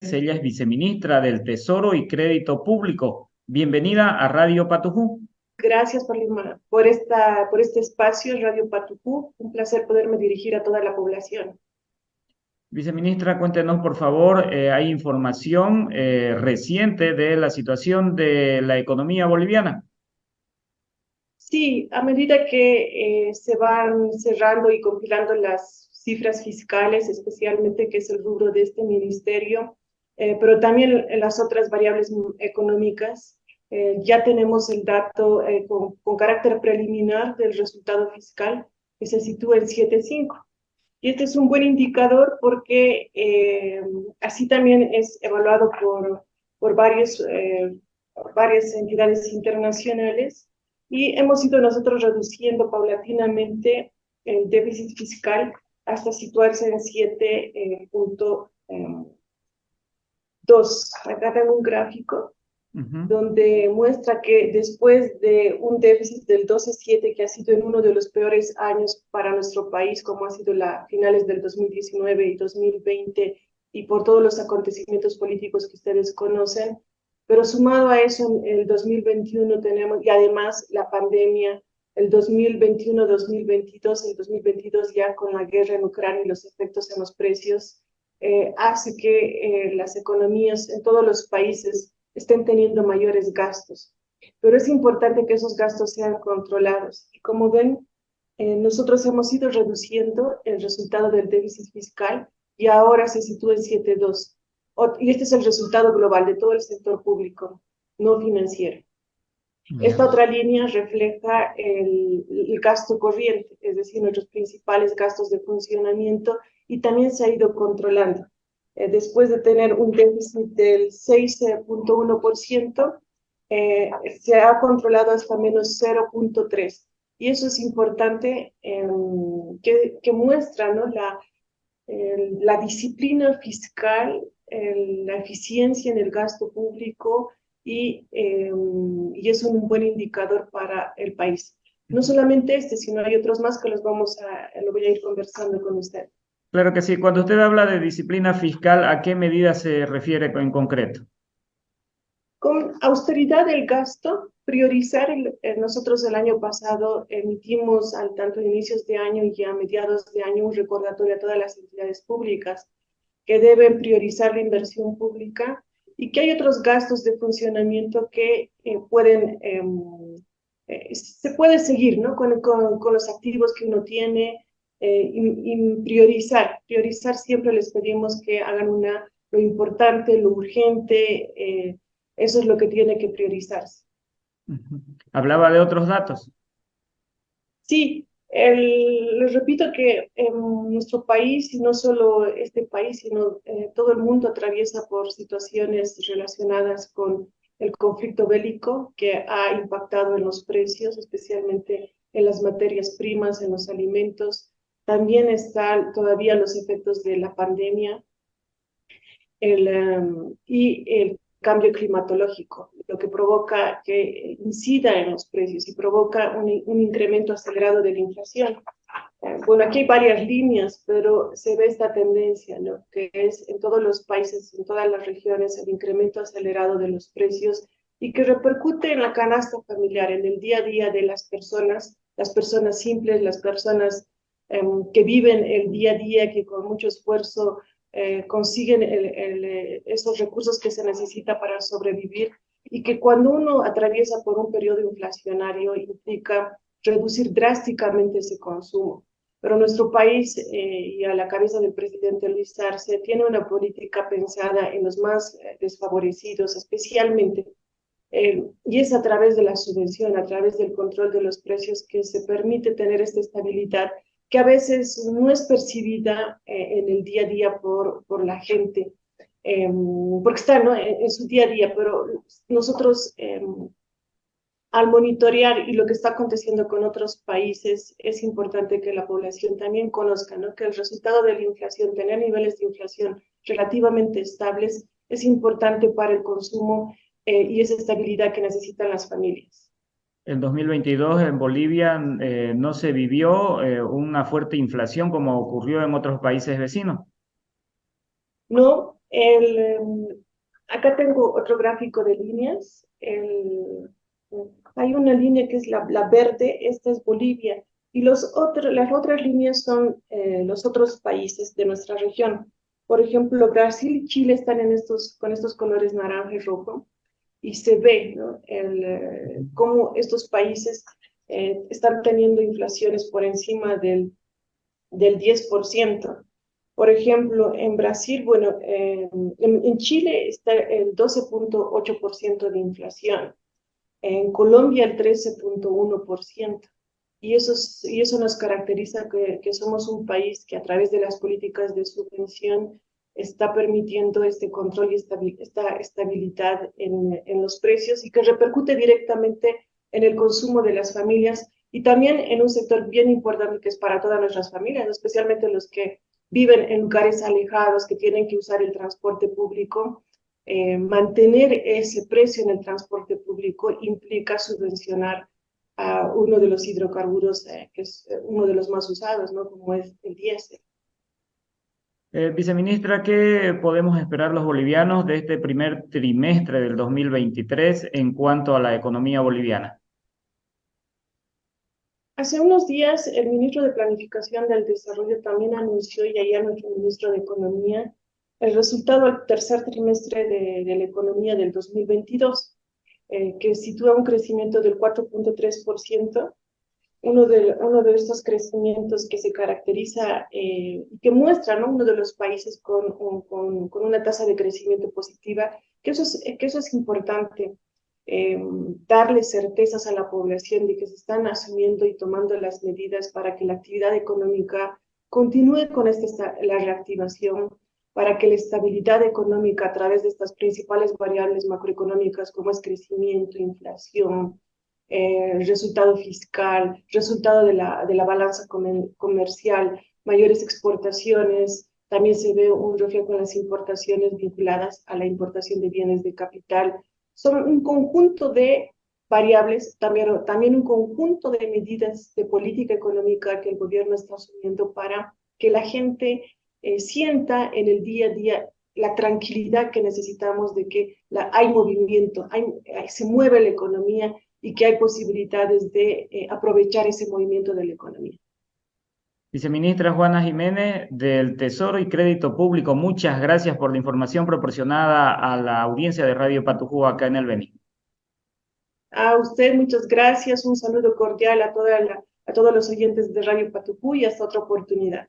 ella es viceministra del Tesoro y Crédito Público. Bienvenida a Radio Patujú. Gracias, Palima, por, esta, por este espacio, Radio Patujú. Un placer poderme dirigir a toda la población. Viceministra, cuéntenos, por favor, eh, hay información eh, reciente de la situación de la economía boliviana. Sí, a medida que eh, se van cerrando y compilando las cifras fiscales, especialmente que es el rubro de este ministerio, eh, pero también las otras variables económicas, eh, ya tenemos el dato con, con, carácter preliminar del resultado fiscal que se sitúa en 7.5. Y este es un buen indicador porque así también es evaluado por, por varios, varias entidades internacionales y hemos ido nosotros reduciendo paulatinamente el déficit fiscal hasta situarse en 7.2. Acá tengo un gráfico donde muestra que después de un déficit del 12.7 que ha sido en uno de los peores años para nuestro país, como ha sido la finales del 2019 y 2020, y por todos los acontecimientos políticos que ustedes conocen, pero sumado a eso, en el 2021 tenemos, y además la pandemia, el 2021-2022, el 2022 ya con la guerra en Ucrania y los efectos en los precios, eh, hace que eh, las economías en todos los países estén teniendo mayores gastos. Pero es importante que esos gastos sean controlados. Y como ven, eh, nosotros hemos ido reduciendo el resultado del déficit fiscal y ahora se sitúa en 7.2 y este es el resultado global de todo el sector público, no financiero. Esta otra línea refleja el, gasto corriente, es decir, nuestros principales gastos de funcionamiento y también se ha ido controlando. Eh, después de tener un déficit del 6.1%, eh, se ha controlado hasta menos 0.3%. Y eso es importante em, que, que, muestra ¿no? la, la disciplina fiscal la eficiencia en el gasto público y, em, y, es un buen indicador para el país. No solamente este, sino hay otros más que los vamos a, lo voy a ir conversando con usted. Claro que sí. Cuando usted habla de disciplina fiscal, ¿a qué medida se refiere en concreto? Con austeridad del gasto, priorizar, eh, nosotros el año pasado emitimos al tanto a inicios de año y a mediados de año un recordatorio a todas las entidades públicas que deben priorizar la inversión pública y que hay otros gastos de funcionamiento que eh, pueden, em, eh, se puede seguir ¿no? Con, con, los activos que uno tiene eh, y, priorizar. Priorizar siempre les pedimos que hagan una, lo importante, lo urgente, eso es lo que tiene que priorizarse. Hablaba de otros datos. Sí, les repito que en nuestro país, y no solo este país, sino eh, todo el mundo atraviesa por situaciones relacionadas con el conflicto bélico que ha impactado en los precios, especialmente en las materias primas, en los alimentos. También están todavía los efectos de la pandemia el, em, y el cambio climatológico, lo que provoca que incida en los precios y provoca un, incremento acelerado de la inflación. Eh, bueno, aquí hay varias líneas, pero se ve esta tendencia, ¿no? que es en todos los países, en todas las regiones, el incremento acelerado de los precios y que repercute en la canasta familiar, en el día a día de las personas, las personas simples, las personas em, que viven el día a día, que con mucho esfuerzo eh, consiguen el, esos recursos que se necesita para sobrevivir y que cuando uno atraviesa por un periodo inflacionario implica reducir drásticamente ese consumo. Pero nuestro país eh, y a la cabeza del presidente Luis Arce tiene una política pensada en los más eh, desfavorecidos, especialmente, y es a través de la subvención, a través del control de los precios que se permite tener esta estabilidad que a veces no es percibida eh, en el día a día por, por la gente, em, porque está ¿no? en, su día a día, pero nosotros em, al monitorear y lo que está aconteciendo con otros países, es importante que la población también conozca ¿no? que el resultado de la inflación, tener niveles de inflación relativamente estables, es importante para el consumo eh, y esa estabilidad que necesitan las familias en 2022 en Bolivia eh, no se vivió eh, una fuerte inflación como ocurrió en otros países vecinos? No, El, em, acá tengo otro gráfico de líneas. El, hay una línea que es la, la, verde, esta es Bolivia, y los otros, las otras líneas son eh, los otros países de nuestra región. Por ejemplo, Brasil y Chile están en estos, con estos colores naranja y rojo, y se ve ¿no? el, eh, cómo estos países eh, están teniendo inflaciones por encima del, del 10%. Por ejemplo, en Brasil, bueno, en, en, Chile está el 12.8% de inflación, en Colombia el 13.1%. Y eso, y eso nos caracteriza que, que, somos un país que a través de las políticas de subvención está permitiendo este control y esta estabilidad en, en los precios y que repercute directamente en el consumo de las familias y también en un sector bien importante que es para todas nuestras familias, especialmente los que viven en lugares alejados, que tienen que usar el transporte público. Eh, mantener ese precio en el transporte público implica subvencionar a uno de los hidrocarburos, eh, que es eh, uno de los más usados, ¿no? como es el diésel. Eh, viceministra, ¿qué podemos esperar los bolivianos de este primer trimestre del 2023 en cuanto a la economía boliviana? Hace unos días el ministro de Planificación del Desarrollo también anunció, y allá nuestro ministro de Economía, el resultado del tercer trimestre de, de la economía del 2022, eh, que sitúa un crecimiento del 4.3%, uno de, uno de estos crecimientos que se caracteriza y eh, que muestra ¿no? uno de los países con, con, con, una tasa de crecimiento positiva, que eso es, que eso es importante, eh, darle certezas a la población de que se están asumiendo y tomando las medidas para que la actividad económica continúe con esta, la reactivación, para que la estabilidad económica a través de estas principales variables macroeconómicas como es crecimiento, inflación, eh, resultado fiscal, resultado de la, de la balanza comercial, mayores exportaciones, también se ve un reflejo en las importaciones vinculadas a la importación de bienes de capital. Son un conjunto de variables, también, también un conjunto de medidas de política económica que el gobierno está asumiendo para que la gente eh, sienta en el día a día la tranquilidad que necesitamos de que la, hay movimiento, hay, se mueve la economía y que hay posibilidades de eh, aprovechar ese movimiento de la economía. Viceministra Juana Jiménez del Tesoro y Crédito Público, muchas gracias por la información proporcionada a la audiencia de Radio Patujú acá en el Beni. A usted muchas gracias, un saludo cordial a, toda la, a todos los oyentes de Radio Patujú y hasta otra oportunidad.